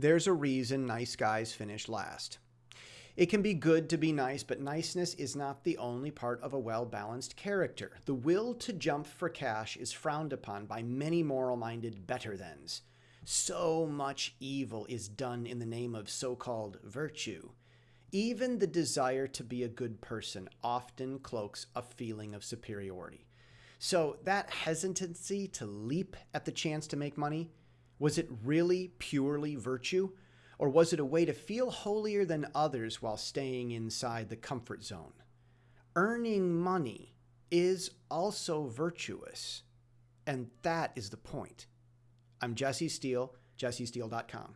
There's a reason nice guys finish last. It can be good to be nice, but niceness is not the only part of a well balanced character. The will to jump for cash is frowned upon by many moral minded better thans. So much evil is done in the name of so called virtue. Even the desire to be a good person often cloaks a feeling of superiority. So, that hesitancy to leap at the chance to make money, was it really purely virtue? Or was it a way to feel holier than others while staying inside the comfort zone? Earning money is also virtuous. And that is the point. I'm Jesse Steele, jessesteele.com.